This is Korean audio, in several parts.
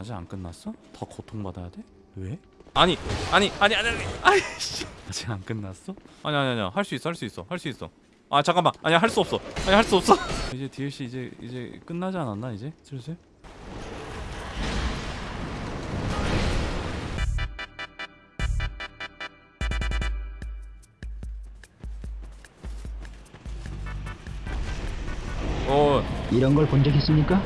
아직 안 끝났어? 더 고통받아야 돼? 왜? 아니 아니 아니 아니 아니 아이씨 아직 안 끝났어? 아니 아니 아니 할 수 있어 할 수 있어 할 수 있어 아 잠깐만 아니 할 수 없어 아니 할 수 없어 이제 DLC 이제 이제 끝나지 않았나 이제 슬슬? 어 이런 걸 본 적 있습니까?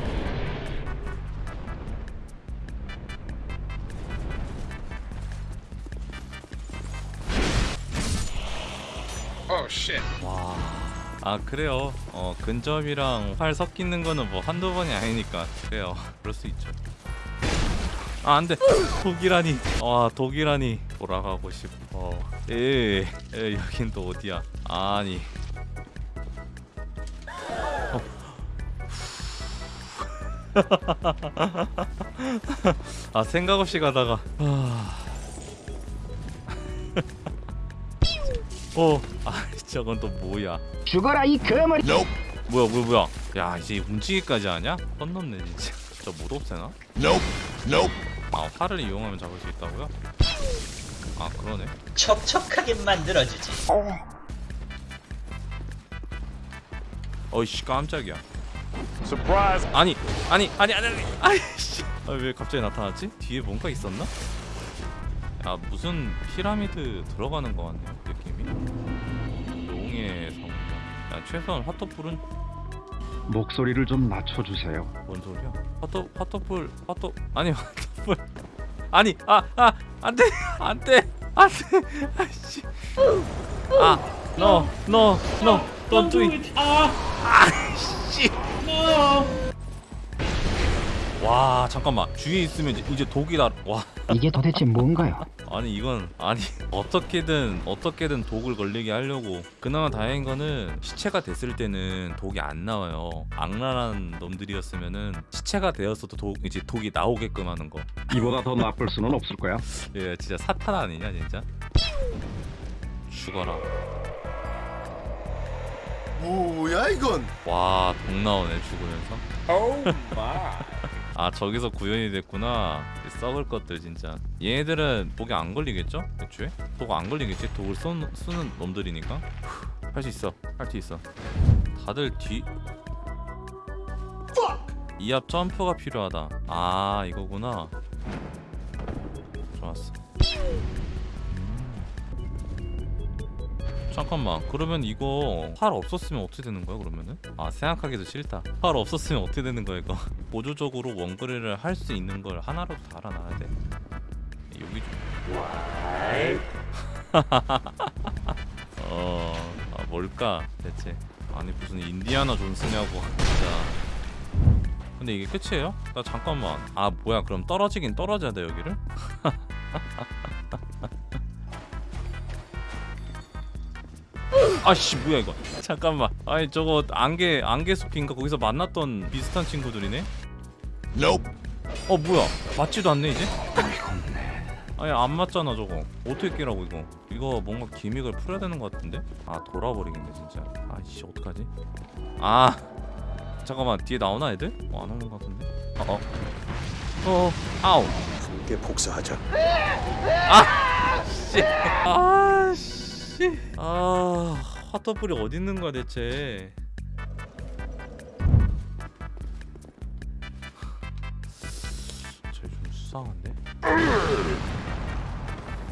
아 그래요. 어 근접이랑 활 섞이는 거는 뭐 한두 번이 아니니까 그래요. 그럴 수 있죠. 아 안돼. 독이라니. 와 독이라니. 돌아가고 싶어. 에, 에 여긴 또 어디야? 아니. 어. 아 생각 없이 가다가. 아. 어, 아 저건 또 뭐야? 죽어라 이 거머리 Nope. 뭐야 뭐야 뭐야 야 이제 움직이기까지 하냐? 선 넘네 진짜 저 못 없애나? Nope. Nope. 아 활을 이용하면 잡을 수 있다고요? 아 그러네 촉촉하게 만들어주지. 어이씨 깜짝이야 Surprise. 아니 아니 아니 아니 아니 아이씨 아, 왜 갑자기 나타났지? 뒤에 뭔가 있었나? 야 무슨 피라미드 들어가는 거 같네요 용의 성야 최소한 화토풀은 목소리를 좀 낮춰주세요. 뭔 소리야? 화토 화토풀 화토 아니 화토풀. 아니 아아 안돼 안돼 안돼. 아씨. 아너너너 don't do it 아씨 와 잠깐만 주위에 있으면 이제, 이제 독이 나 와 이게 도대체 뭔가요? 아니 이건 아니 어떻게든 어떻게든 독을 걸리게 하려고 그나마 다행인 거는 시체가 됐을 때는 독이 안 나와요 악랄한 놈들이었으면은 시체가 되었어도 독 이제 독이 나오게끔 하는 거 이보다 더 나쁠 수는 없을 거야. 예, 진짜 사탄 아니냐 진짜 죽어라 뭐야 이건? 와 독 나오네 죽으면서 Oh my. 아 저기서 구현이 됐구나. 이 썩을 것들 진짜. 얘네들은 독이 안 걸리겠죠? 애초에? 독 안 걸리겠지? 독을 쏘, 쓰는 놈들이니까. 할 수 있어. 할 수 있어. 다들 뒤. 이앞 점프가 필요하다. 아 이거구나. 좋았어. 음. 잠깐만. 그러면 이거 활 없었으면 어떻게 되는 거야 그러면은? 아 생각하기도 싫다. 활 없었으면 어떻게 되는 거야 이거 보조적으로 원거리를 할 수 있는 걸 하나라도 달아놔야 돼. 여기 좀. 어... 아, 뭘까 대체? 아니 무슨 인디아나 존스냐고 진짜. 근데 이게 끝이에요? 나 잠깐만. 아 뭐야. 그럼 떨어지긴 떨어져야 돼 여기를? 아씨 뭐야 이거. 잠깐만. 아니 저거 안개 안개 숲인가? 거기서 만났던 비슷한 친구들이네? Nope. 어 뭐야? 맞지도 않네 이제? 아니 안 맞잖아 저거. 어떻게 깨라고 이거? 이거 뭔가 기믹을 풀어야 되는 것 같은데? 아 돌아버리겠네 진짜. 아이씨 어떡하지? 아 잠깐만. 뒤에 나오나 애들? 어, 안 오는 것 같은데? 어 어. 어 아우. 이게 복수하자. 씨. 아, 씨. 아, 화터불이 어디 있는 거야 대체? 쟤좀 수상한데?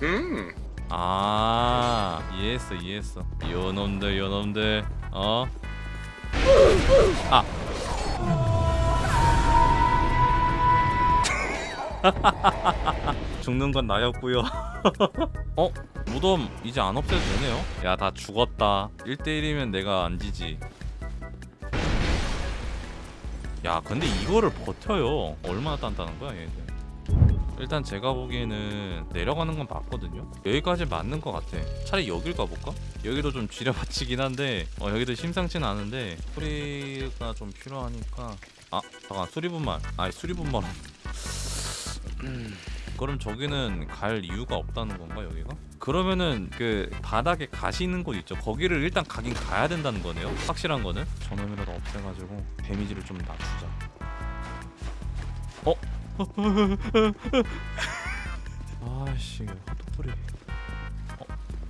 음. 아, 이해했어, 이해했어. 요놈들, 요놈들, 어? 아. 죽는 건 나였고요. 어? 무덤 이제 안 없애도 되네요. 야, 다 죽었다. 1대1이면 내가 안 지지. 야, 근데 이거를 버텨요. 얼마나 단단한 거야, 얘들. 일단 제가 보기에는 내려가는 건 맞거든요. 여기까지 맞는 것 같아. 차라리 여길 가볼까? 여기도 좀 지려받치긴 한데 어, 여기도 심상치는 않은데 소리가 좀 필요하니까 아 잠깐 수리분말 아니 수리분말 음, 그럼 저기는 갈 이유가 없다는 건가 여기가? 그러면은 그 바닥에 가시 있는 곳 있죠. 거기를 일단 가긴 가야 된다는 거네요? 확실한 거는? 저놈이라도 없애가지고 데미지를 좀 낮추자. 어? 아씨 핫도풀이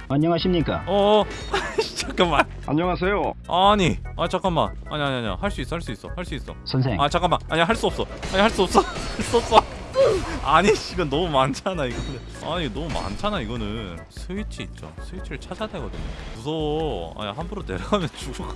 안녕하십니까? 어 잠깐만. 안녕하세요. 아니 아 잠깐만. 아니 아니 아니 할 수 있어 할 수 있어 할 수 있어. 선생, 아 잠깐만. 아니 할 수 없어. 아니 할 수 없어. 할 수 없어 아니 이건 너무 많잖아 이거는 아니 너무 많잖아 이거는. 스위치 있죠. 스위치를 찾아야 되거든요. 무서워. 아니 함부로 내려가면 죽을 거.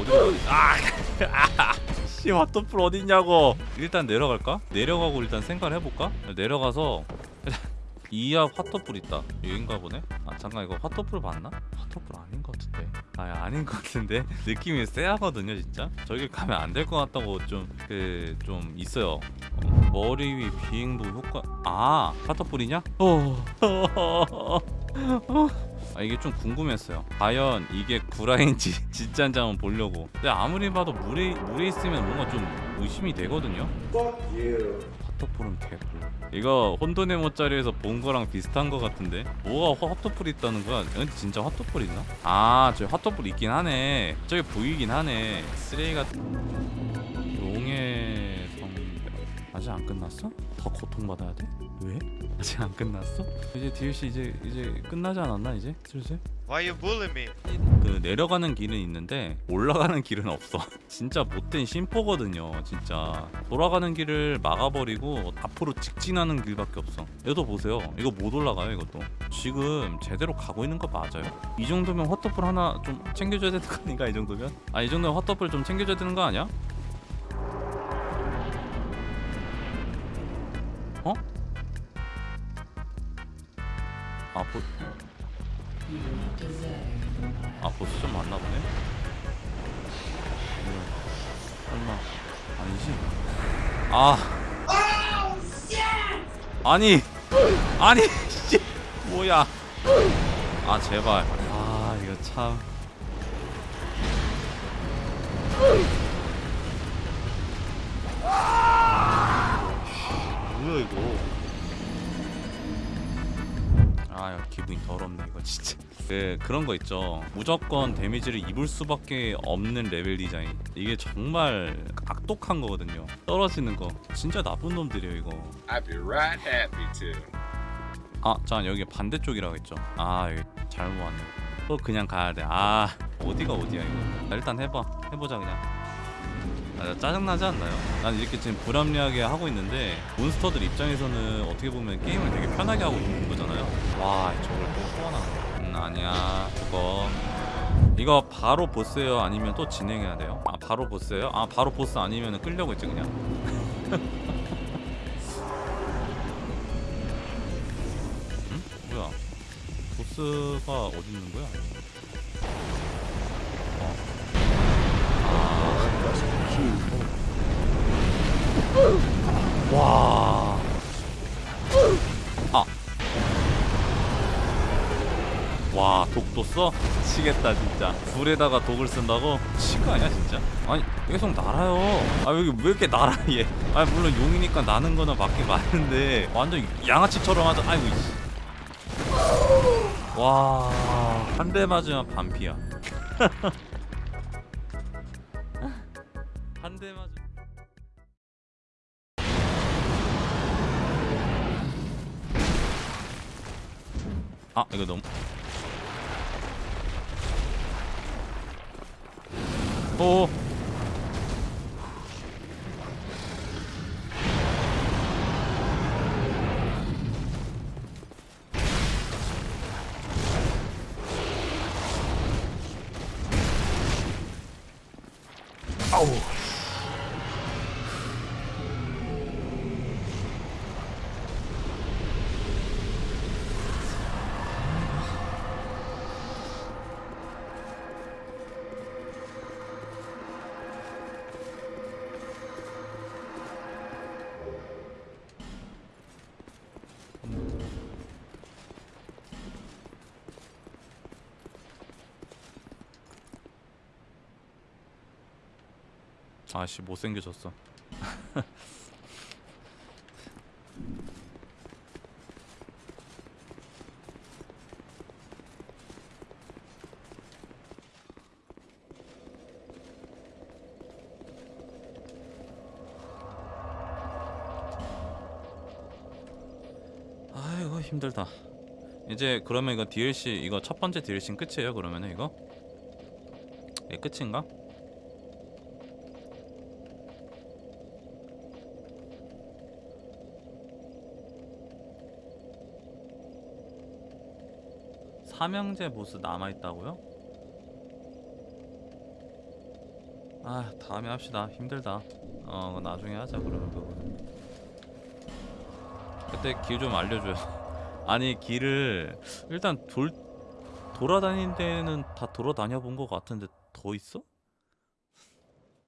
어디로 가지 아씨 핫도풀 어딨냐고. 일단 내려갈까? 내려가고 일단 생각을 해볼까? 내려가서 이야 핫도풀 있다. 여긴가 보네? 아 잠깐 이거 핫도풀 맞나? 핫도풀 아닌 것 같은데. 아 아닌 것 같은데? 느낌이 쎄하거든요 진짜? 저기 가면 안 될 것 같다고 좀 그좀 있어요. 어, 머리 위 비행도 효과 아 핫도풀이냐? 어. 아 이게 좀 궁금했어요. 과연 이게 구라인지 진짜인지 한번 보려고. 근데 아무리 봐도 물에 물에 있으면 뭔가 좀 의심이 되거든요 핫도풀은 개꿀 이거 혼돈의 모짜리에서 본 거랑 비슷한 거 같은데 뭐가 핫도풀 있다는 거야? 근데 진짜 핫도풀 있나? 아 저기 핫도풀 있긴 하네 저기 보이긴 하네 쓰레기 같은 아직 안 끝났어? 더 고통받아야 돼? 왜? 아직 안 끝났어? 이제 DLC 이제 이제 끝나지 않았나 이제 슬슬? Why you bully me? 그 내려가는 길은 있는데 올라가는 길은 없어. 진짜 못된 심포거든요. 진짜 돌아가는 길을 막아버리고 앞으로 직진하는 길밖에 없어. 얘도 보세요. 이거 못 올라가요. 이것도 지금 제대로 가고 있는 거 맞아요? 이 정도면 헛떡불 하나 좀 챙겨줘야 되는 거 아닌가? 이 정도면? 아 이 정도면 헛떡불 좀 챙겨줘야 되는 거 아니야? 어? 아 보... 아 보스 좀 맞나 보네. 음, 설마 아니지? 아 아니 아니 씨 뭐야? 아 제발 아 이거 참. 뭐야 이거? 아 야, 기분이 더럽네 이거 진짜. 그 그런 거 있죠. 무조건 데미지를 입을 수밖에 없는 레벨 디자인. 이게 정말 악독한 거거든요. 떨어지는 거. 진짜 나쁜 놈들이에요 이거. I'd be right happy to. 아자 여기 반대쪽이라고 했죠. 아 여기 잘못 왔네. 또 그냥 가야 돼 아 어디가 어디야 이거? 자, 일단 해봐. 해보자 그냥 아, 짜증나지 않나요? 난 이렇게 지금 불합리하게 하고 있는데 몬스터들 입장에서는 어떻게 보면 게임을 되게 편하게 하고 있는 거잖아요 와 저걸 또 소환하는 음 아니야 그거 이거 바로 보스예요 아니면 또 진행해야 돼요? 아 바로 보스예요? 아 바로 보스 아니면 끌려고 했지 그냥 응? 뭐야 보스가 어디 있는 거야? 와. 아. 와, 독도 써? 치겠다, 진짜. 불에다가 독을 쓴다고? 치거 아니야, 진짜. 아니, 계속 날아요. 아, 여기 왜 이렇게 날아, 얘. 아, 물론 용이니까 나는 거는 맞긴 맞는데, 완전 양아치처럼 하자. 아이고, 이씨. 와, 한 대 맞으면 반피야. 한대 맞으면. 아 이거 너무 오 아 아씨 못생겨졌어 아이고 힘들다 이제 그러면 이거 DLC 이거 첫 번째 DLC 끝이에요 그러면은 이거? 예 끝인가? 삼형제 보스 남아 있다고요? 아 다음에 합시다 힘들다 어 나중에 하자 그러면 그거는 그때 길 좀 알려줘요 아니 길을 일단 돌 돌아다닌 데는 다 돌아다녀 본 것 같은데 더 있어?